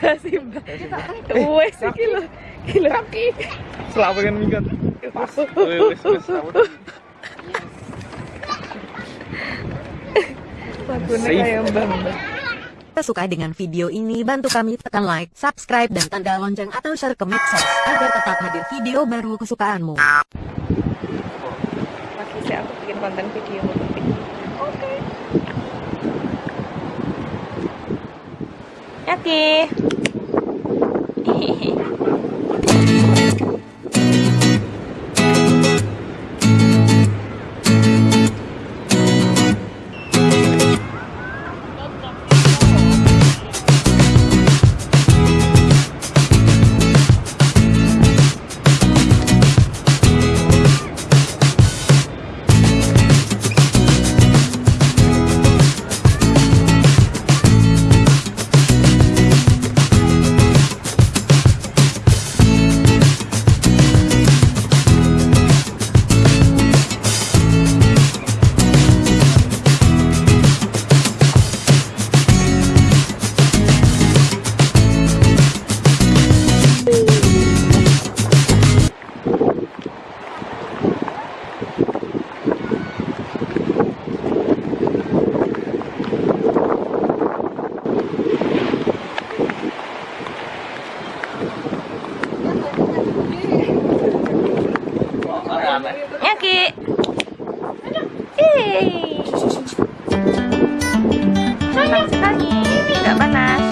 Simba. Wes iki lho. Iki lho. Selawe kan minggat. Lagune suka dengan video ini bantu kami tekan like, subscribe, dan tanda lonceng atau share ke medsos agar tetap hadir video baru kesukaanmu. Aku bikin konten video Oke. Oke. Oke. Yeay. Panas sekali. Tidak panas.